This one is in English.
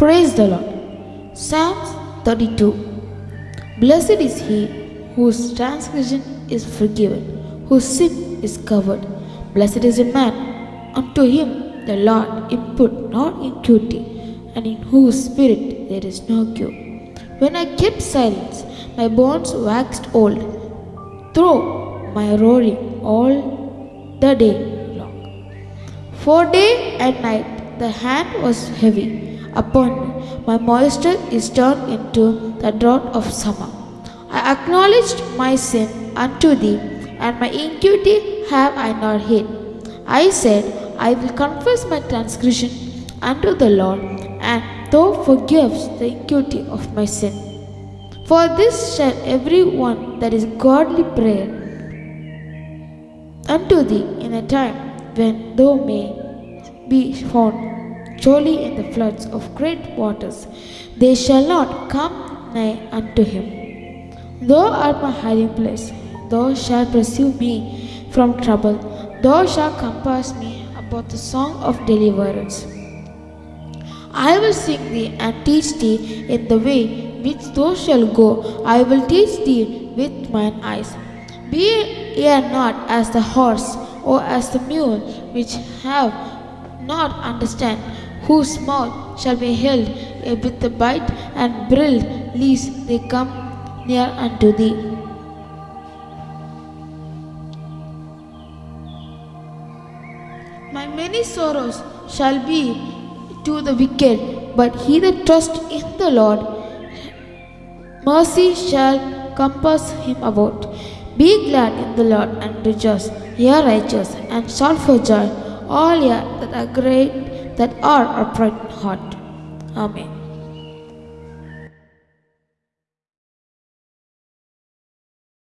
Praise the Lord. Psalms 32. Blessed is he whose transgression is forgiven, whose sin is covered. Blessed is a man unto him the Lord impute not iniquity, and in whose spirit there is no cure. When I kept silence, my bones waxed old, through my roaring all the day long. For day and night the hand was heavy upon me. My moisture is turned into the drought of summer. I acknowledged my sin unto thee, and my iniquity have I not hid. I said, I will confess my transgression unto the Lord, and thou forgives the iniquity of my sin. For this shall every one that is godly pray unto thee in a time when thou may be found surely in the floods of great waters. They shall not come nigh unto him. Thou art my hiding place. Thou shalt pursue me from trouble. Thou shalt compass me about the song of deliverance. I will sing thee and teach thee in the way which thou shalt go. I will teach thee with mine eyes. Be ye not as the horse or as the mule, which have not understand, whose mouth shall be held with the bite and bridle, lest they come near unto thee. My many sorrows shall be to the wicked, but he that trusts in the Lord, mercy shall compass him about. Be glad in the Lord and rejoice, ye righteous, and shout for joy, all ye that are great, that are upright in heart. Amen.